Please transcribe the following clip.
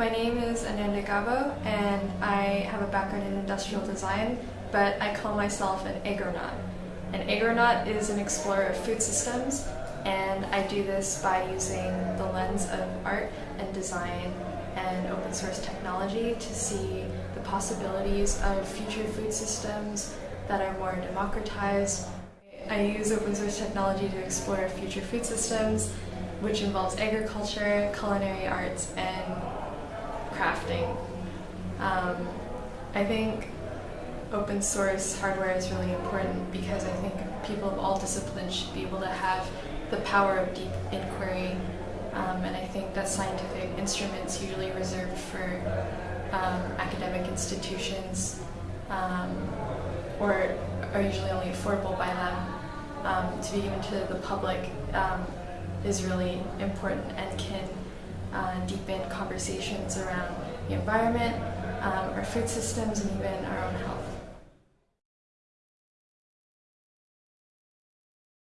My name is Ananda Gabo and I have a background in industrial design, but I call myself an agronaut. An agronaut is an explorer of food systems and I do this by using the lens of art and design and open source technology to see the possibilities of future food systems that are more democratized. I use open source technology to explore future food systems, which involves agriculture, culinary arts, and. Um, I think open source hardware is really important because I think people of all disciplines should be able to have the power of deep inquiry. Um, and I think that scientific instruments usually reserved for um, academic institutions um, or are usually only affordable by them. Um, to be given to the public um, is really important and can uh, deepen conversations around the environment, um, our food systems, and even our own health.